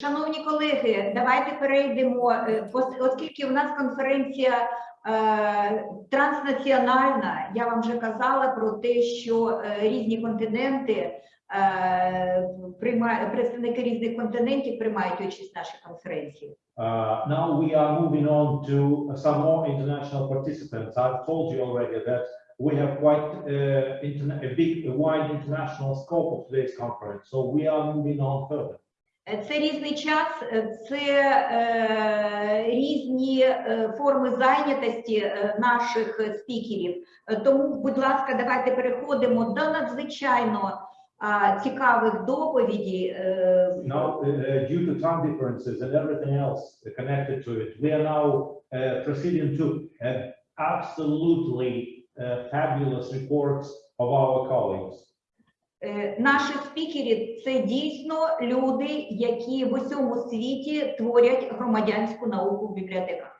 Шановні колеги, давайте перейдемо, е, оскільки у нас конференція е, транснаціональна, я вам вже казала про те, що е, різні континенти, представники різних континентів приймають участь в нашій конференції. Uh, now we are moving on to some more international participants. I've told you already that we have quite uh, a big, a wide international scope of today's conference. So we are moving on further. Е, Це різний час, е, це е, різні е, форми зайнятості е, наших е, спікерів. Е, Тому, будь ласка, давайте переходимо до надзвичайно а, цікавих доповідей. е, Now, uh, uh, due to time differences and everything else connected to it, we are now uh, proceeding to uh, absolutely uh, fabulous reports of our colleagues. Е, Наші спікери це дійсно люди, які в усьому світі творять громадянську науку в бібліотеках.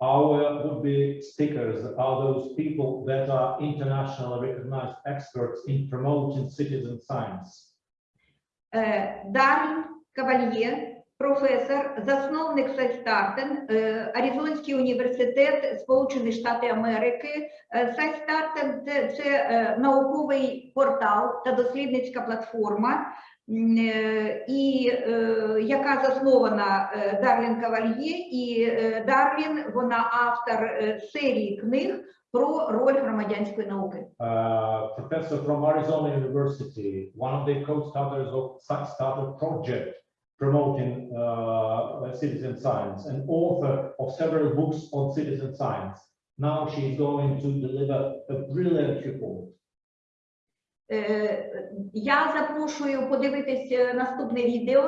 Our would-be speakers are those people that are internationally recognized experts in promoting citizen science. Е, Дарін Кавальє, професор, засновник Сайстартен, е, Аризонський університет Сполучених Штатів Америки. Е, Сайстартен це, е, науковий портал та дослідницька платформа, і яка заснована Дарлін Кавальє, і Дарлін вона автор серії книг про роль громадянської науки. Uh, professor from Arizona University, one of the co-starters of Starter Project promoting uh, citizen science, and author of several books on citizen science. Now she is going to deliver a brilliant report. Е, Я запрошую подивитися наступне відео.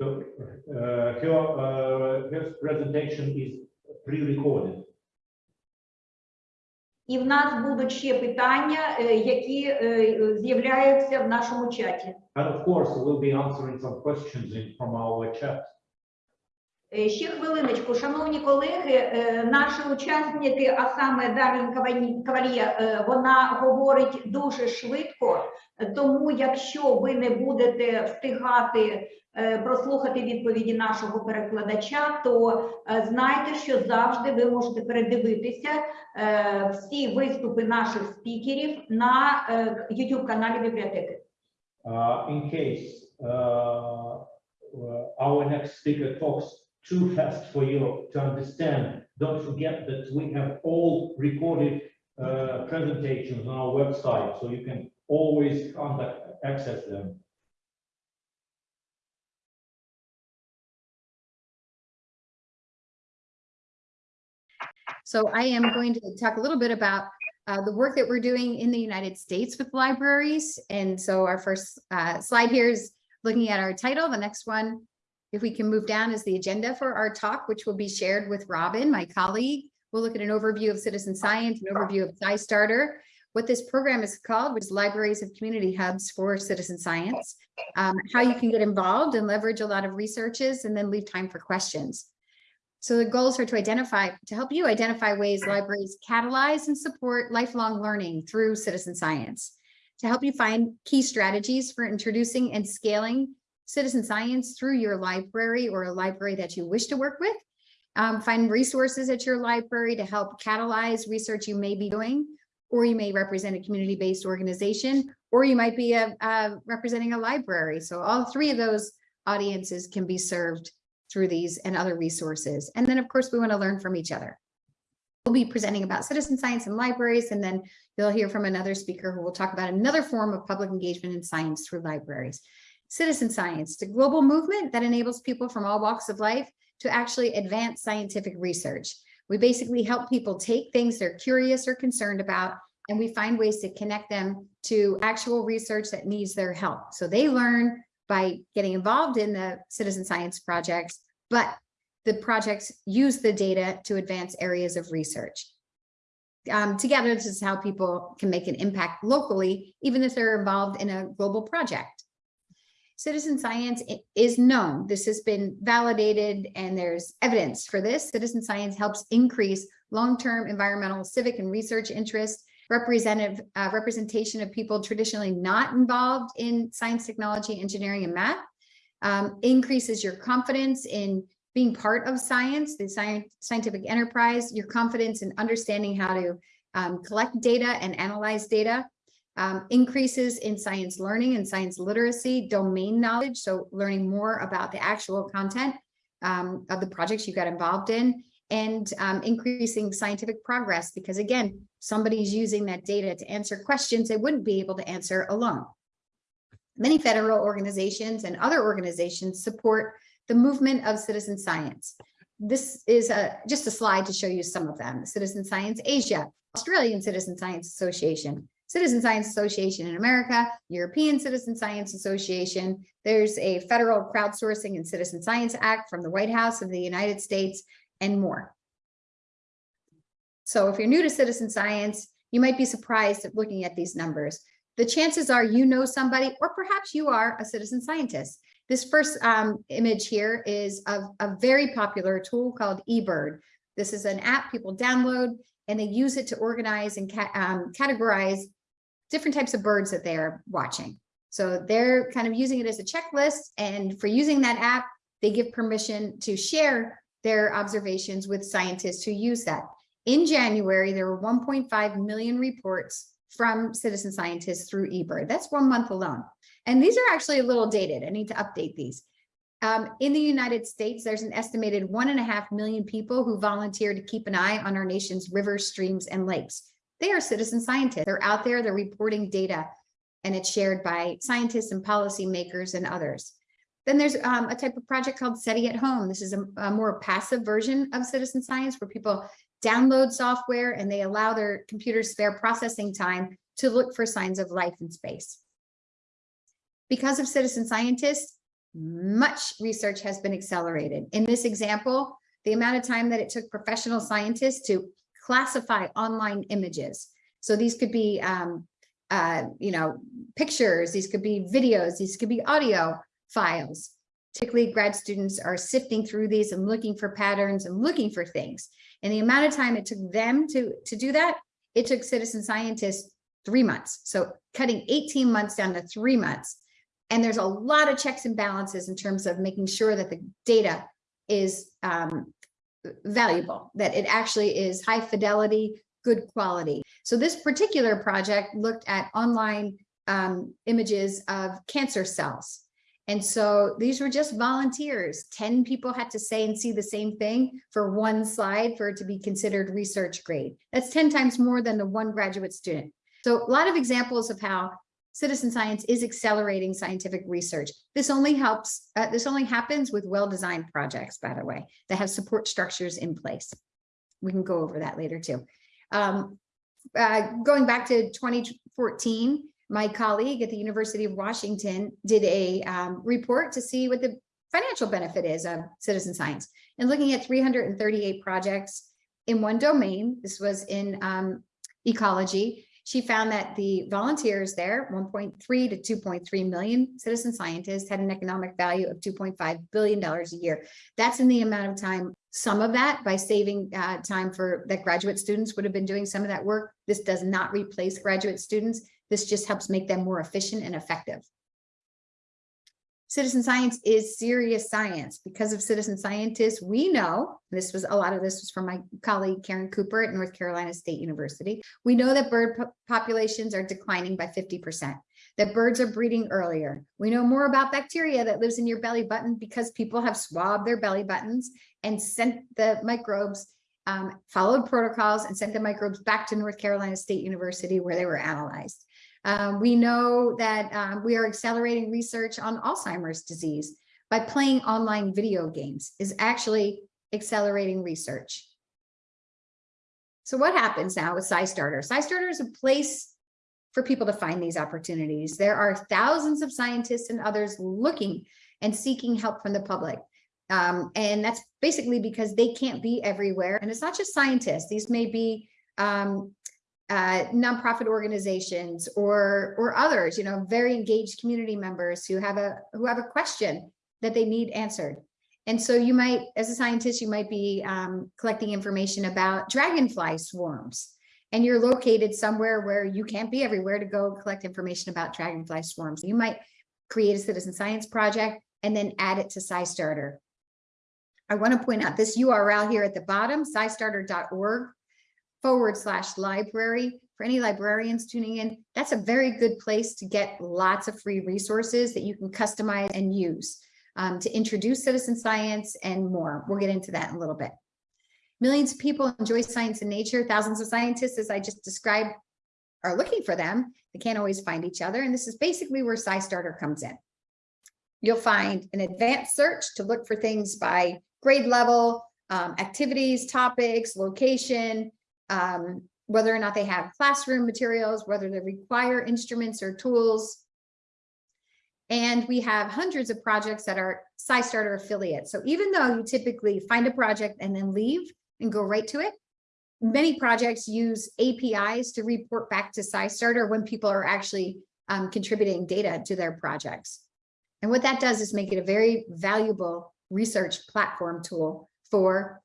So, uh, her, uh, her presentation is pre-recorded. І в нас будуть ще питання, е, які е, з'являються в нашому чаті. And of course, we'll be answering some questions in, from our chat. Е, Ще хвилиночку, шановні колеги, е, наші учасники, а саме Дарлін Кавалія, е, вона говорить дуже швидко, тому якщо ви не будете встигати прослухати відповіді нашого перекладача, то знайте, що завжди ви можете передивитися всі виступи наших спікерів на YouTube каналі бібліотеки. Uh, in case uh, uh, our next speaker talks too fast for you to understand, don't forget that we have all recorded uh, presentations on our website, so you can always contact, access them. So I am going to talk a little bit about uh, the work that we're doing in the United States with libraries. And so our first uh, slide here is looking at our title. The next one, if we can move down, is the agenda for our talk, which will be shared with Robin, my colleague. We'll look at an overview of citizen science, an overview of SciStarter, what this program is called, which is Libraries of Community Hubs for Citizen Science, um, how you can get involved and leverage a lot of researches, and then leave time for questions. So the goals are to identify, to help you identify ways libraries catalyze and support lifelong learning through citizen science, to help you find key strategies for introducing and scaling citizen science through your library or a library that you wish to work with, um, find resources at your library to help catalyze research you may be doing, or you may represent a community-based organization, or you might be a, uh, representing a library. So all three of those audiences can be served through these and other resources. And then, of course, we want to learn from each other. We'll be presenting about citizen science and libraries, and then you'll hear from another speaker who will talk about another form of public engagement in science through libraries. Citizen science, the global movement that enables people from all walks of life to actually advance scientific research. We basically help people take things they're curious or concerned about, and we find ways to connect them to actual research that needs their help. So they learn by getting involved in the citizen science projects, but the projects use the data to advance areas of research. Um, together, this is how people can make an impact locally, even if they're involved in a global project. Citizen science is known. This has been validated and there's evidence for this. Citizen science helps increase long-term environmental, civic and research interest, representative uh, representation of people traditionally not involved in science, technology, engineering, and math, um, increases your confidence in being part of science, the science, scientific enterprise, your confidence in understanding how to um, collect data and analyze data, um, increases in science learning and science literacy, domain knowledge, so learning more about the actual content um, of the projects you got involved in, and um, increasing scientific progress, because again, somebody's using that data to answer questions they wouldn't be able to answer alone. Many federal organizations and other organizations support the movement of citizen science. This is a, just a slide to show you some of them. Citizen Science Asia, Australian Citizen Science Association, Citizen Science Association in America, European Citizen Science Association. There's a federal crowdsourcing and citizen science act from the White House of the United States and more. So if you're new to citizen science, you might be surprised at looking at these numbers. The chances are you know somebody, or perhaps you are a citizen scientist. This first um, image here is of a very popular tool called eBird. This is an app people download and they use it to organize and ca um, categorize different types of birds that they're watching. So they're kind of using it as a checklist and for using that app, they give permission to share their observations with scientists who use that. In January, there were 1.5 million reports from citizen scientists through eBird. That's one month alone. And these are actually a little dated. I need to update these. Um, in the United States, there's an estimated one and a half million people who volunteer to keep an eye on our nation's rivers, streams, and lakes. They are citizen scientists. They're out there, they're reporting data, and it's shared by scientists and policymakers and others. Then there's um, a type of project called SETI at Home. This is a, a more passive version of citizen science where people download software and they allow their computers spare processing time to look for signs of life in space. Because of citizen scientists, much research has been accelerated. In this example, the amount of time that it took professional scientists to classify online images. So these could be, um, uh, you know, pictures, these could be videos, these could be audio files. Typically, grad students are sifting through these and looking for patterns and looking for things. And the amount of time it took them to, to do that, it took citizen scientists three months. So cutting 18 months down to three months. And there's a lot of checks and balances in terms of making sure that the data is um, valuable, that it actually is high fidelity, good quality. So this particular project looked at online um, images of cancer cells. And so these were just volunteers. 10 people had to say and see the same thing for one slide for it to be considered research grade. That's 10 times more than the one graduate student. So a lot of examples of how citizen science is accelerating scientific research. This only helps, uh, this only happens with well-designed projects, by the way, that have support structures in place. We can go over that later too. Um, uh, going back to 2014, my colleague at the University of Washington did a um, report to see what the financial benefit is of citizen science and looking at 338 projects in one domain. This was in um, ecology she found that the volunteers there, 1.3 to 2.3 million citizen scientists had an economic value of 2.5 billion dollars a year. That's in the amount of time, some of that by saving uh, time for that graduate students would have been doing some of that work. This does not replace graduate students. This just helps make them more efficient and effective. Citizen science is serious science. Because of citizen scientists, we know, this was a lot of this was from my colleague Caren Cooper at North Carolina State University. We know that bird po populations are declining by 50%, that birds are breeding earlier. We know more about bacteria that lives in your belly button because people have swabbed their belly buttons and sent the microbes um, followed protocols and sent the microbes back to North Carolina State University where they were analyzed. Um, we know that um, we are accelerating research on Alzheimer's disease by playing online video games is actually accelerating research. So what happens now with SciStarter? SciStarter is a place for people to find these opportunities. There are thousands of scientists and others looking and seeking help from the public. Um, and that's basically because they can't be everywhere. And it's not just scientists. These may be um, uh, nonprofit organizations or or others, you know, very engaged community members who have a who have a question that they need answered. And so you might, as a scientist, you might be um, collecting information about dragonfly swarms. And you're located somewhere where you can't be everywhere to go collect information about dragonfly swarms. You might create a citizen science project and then add it to SciStarter. I want to point out this URL here at the bottom, scistarter.org forward slash library. For any librarians tuning in, that's a very good place to get lots of free resources that you can customize and use um, to introduce citizen science and more. We'll get into that in a little bit. Millions of people enjoy science and nature. Thousands of scientists, as I just described, are looking for them. They can't always find each other. And this is basically where SciStarter comes in. You'll find an advanced search to look for things by grade level, um, activities, topics, location, um, whether or not they have classroom materials, whether they require instruments or tools. And we have hundreds of projects that are SciStarter affiliates. So even though you typically find a project and then leave and go right to it, many projects use APIs to report back to SciStarter when people are actually um, contributing data to their projects. And what that does is make it a very valuable research platform tool for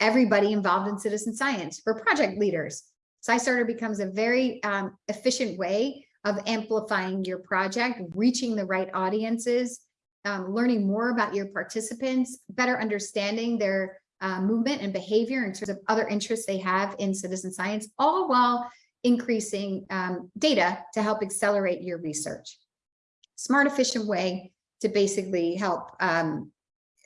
everybody involved in citizen science, for project leaders. SciStarter becomes a very um, efficient way of amplifying your project, reaching the right audiences, um, learning more about your participants, better understanding their uh, movement and behavior in terms of other interests they have in citizen science, all while increasing um, data to help accelerate your research. Smart, efficient way to basically help um,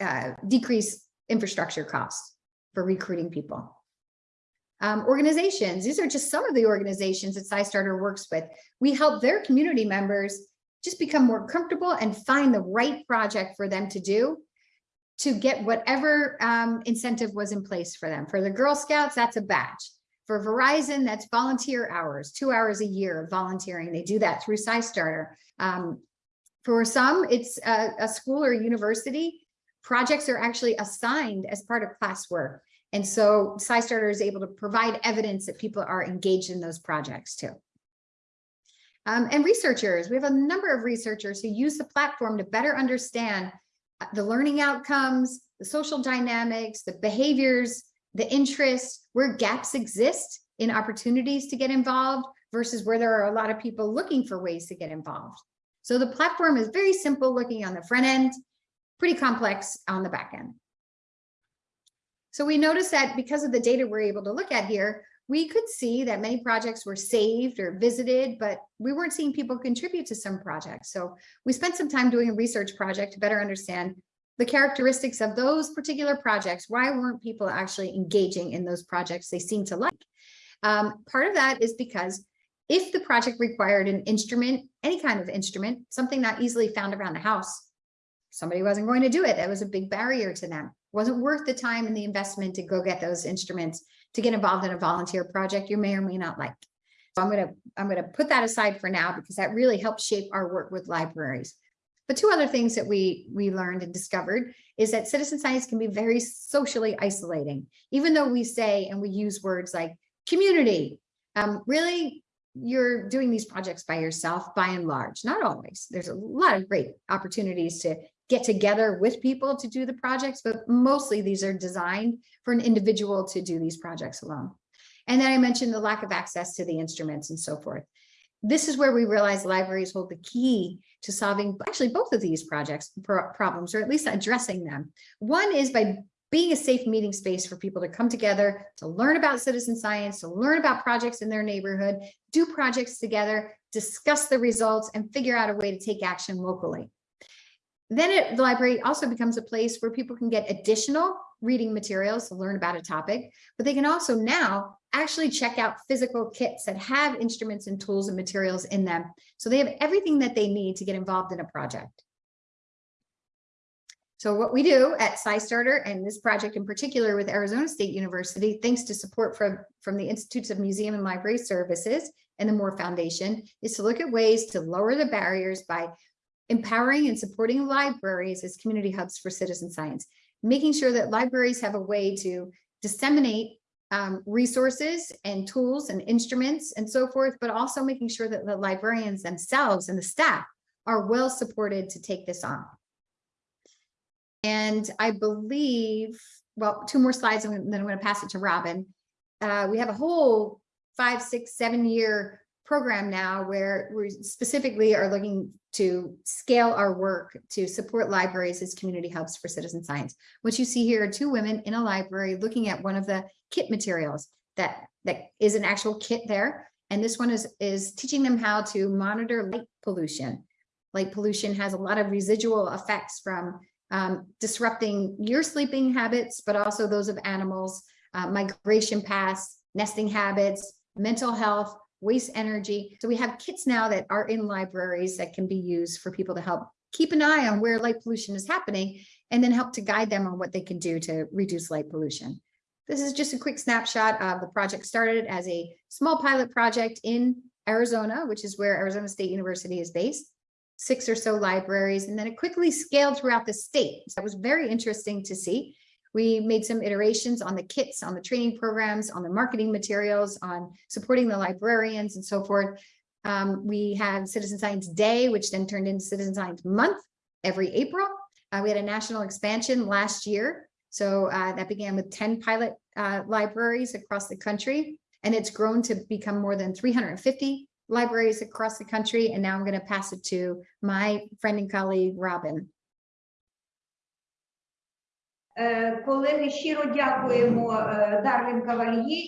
uh, decrease infrastructure costs for recruiting people. Um, organizations, these are just some of the organizations that SciStarter works with. We help their community members just become more comfortable and find the right project for them to do to get whatever um, incentive was in place for them. For the Girl Scouts, that's a badge. For Verizon, that's volunteer hours, two hours a year of volunteering. They do that through SciStarter. Um, for some, it's a, a school or university. Projects are actually assigned as part of classwork. And so SciStarter is able to provide evidence that people are engaged in those projects too. Um, and researchers, we have a number of researchers who use the platform to better understand uh, the learning outcomes, the social dynamics, the behaviors, the interests, where gaps exist in opportunities to get involved versus where there are a lot of people looking for ways to get involved. So the platform is very simple looking on the front end, pretty complex on the back end. So we noticed that because of the data we're able to look at here, we could see that many projects were saved or visited, but we weren't seeing people contribute to some projects. So we spent some time doing a research project to better understand the characteristics of those particular projects. Why weren't people actually engaging in those projects they seem to like? Um, part of that is because if the project required an instrument, any kind of instrument, something not easily found around the house, somebody wasn't going to do it. That was a big barrier to them. It wasn't worth the time and the investment to go get those instruments to get involved in a volunteer project you may or may not like. So I'm going to I'm going to put that aside for now because that really helps shape our work with libraries. But two other things that we we learned and discovered is that citizen science can be very socially isolating, even though we say and we use words like community. Um, really, you're doing these projects by yourself by and large, not always. There's a lot of great opportunities to get together with people to do the projects, but mostly these are designed for an individual to do these projects alone. And then I mentioned the lack of access to the instruments and so forth. This is where we realize libraries hold the key to solving actually both of these projects problems, or at least addressing them. One is by being a safe meeting space for people to come together to learn about citizen science, to learn about projects in their neighborhood, do projects together, discuss the results, and figure out a way to take action locally. Then it, the library also becomes a place where people can get additional reading materials to learn about a topic, but they can also now actually check out physical kits that have instruments and tools and materials in them. So they have everything that they need to get involved in a project. So what we do at SciStarter and this project in particular with Arizona State University, thanks to support from, from the Institutes of Museum and Library Services and the Moore Foundation, is to look at ways to lower the barriers by empowering and supporting libraries as community hubs for citizen science, making sure that libraries have a way to disseminate um, resources and tools and instruments and so forth, but also making sure that the librarians themselves and the staff are well supported to take this on. And I believe, well, two more slides, and then I'm going to pass it to Robin. Uh, we have a whole five, six, seven year program now where we specifically are looking to scale our work to support libraries as community hubs for citizen science. What you see here are two women in a library looking at one of the kit materials that, that is an actual kit there. And this one is, is teaching them how to monitor light pollution. Light pollution has a lot of residual effects from um, disrupting your sleeping habits, but also those of animals, uh, migration paths, nesting habits, mental health, waste energy. So we have kits now that are in libraries that can be used for people to help keep an eye on where light pollution is happening and then help to guide them on what they can do to reduce light pollution. This is just a quick snapshot of the project started as a small pilot project in Arizona, which is where Arizona State University is based, six or so libraries, and then it quickly scaled throughout the state. So that was very interesting to see. We made some iterations on the kits, on the training programs, on the marketing materials, on supporting the librarians and so forth. Um, we had Citizen Science Day, which then turned into Citizen Science Month every April. Uh, we had a national expansion last year. So uh, that began with 10 pilot uh, libraries across the country, and it's grown to become more than 350 libraries across the country. And now I'm going to pass it to my friend and colleague, Robin. Е, колеги, щиро дякуємо е, Дарлін Кавальє